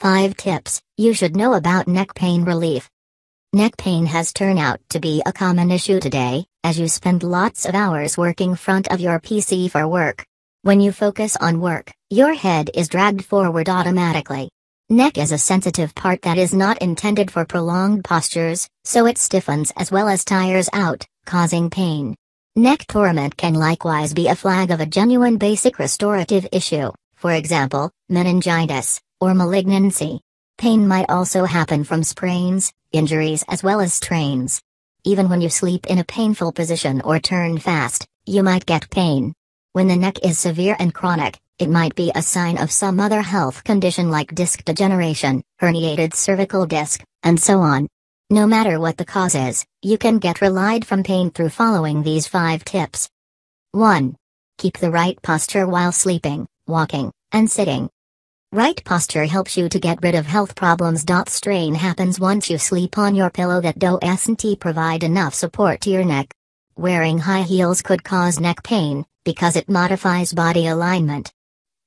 5 tips you should know about neck pain relief. Neck pain has turned out to be a common issue today, as you spend lots of hours working front of your PC for work. When you focus on work, your head is dragged forward automatically. Neck is a sensitive part that is not intended for prolonged postures, so it stiffens as well as tires out, causing pain. Neck torment can likewise be a flag of a genuine basic restorative issue, for example, meningitis, or malignancy. Pain might also happen from sprains, injuries as well as strains. Even when you sleep in a painful position or turn fast, you might get pain. When the neck is severe and chronic, it might be a sign of some other health condition like disc degeneration, herniated cervical disc, and so on. No matter what the cause is, you can get relied from pain through following these 5 tips. 1. Keep the right posture while sleeping, walking, and sitting. Right posture helps you to get rid of health problems. Strain happens once you sleep on your pillow that doesn't provide enough support to your neck. Wearing high heels could cause neck pain, because it modifies body alignment.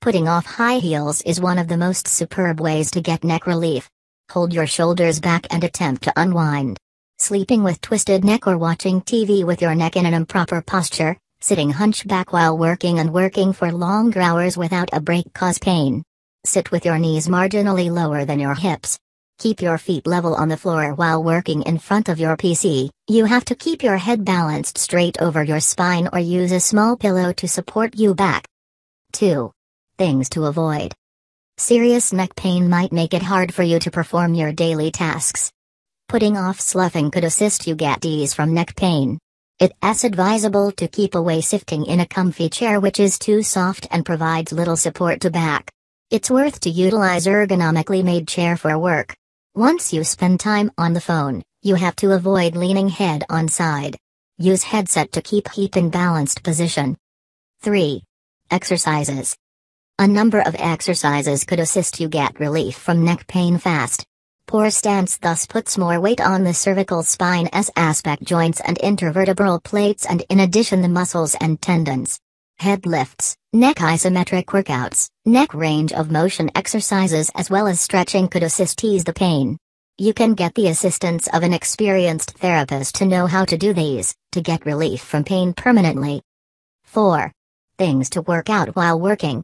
Putting off high heels is one of the most superb ways to get neck relief. Hold your shoulders back and attempt to unwind. Sleeping with twisted neck or watching TV with your neck in an improper posture, sitting hunchback while working and working for longer hours without a break cause pain. Sit with your knees marginally lower than your hips. Keep your feet level on the floor while working in front of your PC. You have to keep your head balanced straight over your spine or use a small pillow to support you back. 2. Things to avoid. Serious neck pain might make it hard for you to perform your daily tasks. Putting off sloughing could assist you get ease from neck pain. It's advisable to keep away sifting in a comfy chair which is too soft and provides little support to back. It's worth to utilize ergonomically made chair for work. Once you spend time on the phone, you have to avoid leaning head on side. Use headset to keep heat in balanced position. 3. Exercises. A number of exercises could assist you get relief from neck pain fast. Poor stance thus puts more weight on the cervical spine spine's aspect joints and intervertebral plates and in addition the muscles and tendons head lifts, neck isometric workouts, neck range of motion exercises as well as stretching could assist ease the pain. You can get the assistance of an experienced therapist to know how to do these, to get relief from pain permanently. 4. Things to work out while working.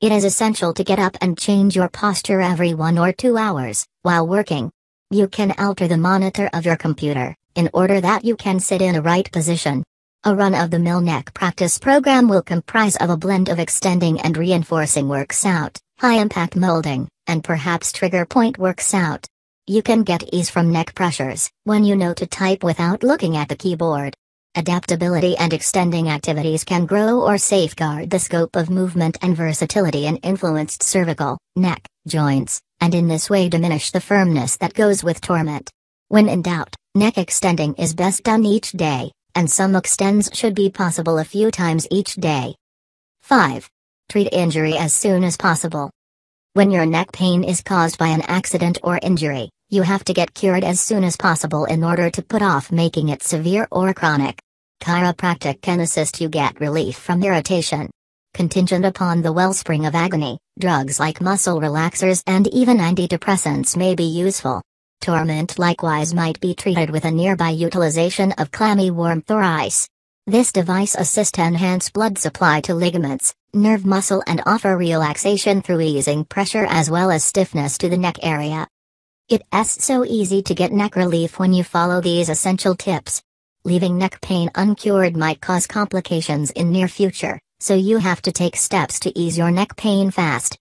It is essential to get up and change your posture every one or two hours, while working. You can alter the monitor of your computer, in order that you can sit in a right position. A run-of-the-mill neck practice program will comprise of a blend of extending and reinforcing works out, high-impact molding, and perhaps trigger point works out. You can get ease from neck pressures when you know to type without looking at the keyboard. Adaptability and extending activities can grow or safeguard the scope of movement and versatility in influenced cervical, neck, joints, and in this way diminish the firmness that goes with torment. When in doubt, neck extending is best done each day, and some extends should be possible a few times each day. 5. Treat injury as soon as possible. When your neck pain is caused by an accident or injury, you have to get cured as soon as possible in order to put off making it severe or chronic. Chiropractic can assist you get relief from irritation. Contingent upon the wellspring of agony, drugs like muscle relaxers and even antidepressants may be useful. Torment likewise might be treated with a nearby utilization of clammy warmth or ice. This device assists enhance blood supply to ligaments, nerve muscle and offer relaxation through easing pressure as well as stiffness to the neck area. It's so easy to get neck relief when you follow these essential tips. Leaving neck pain uncured might cause complications in near future, so you have to take steps to ease your neck pain fast.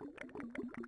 Thank you.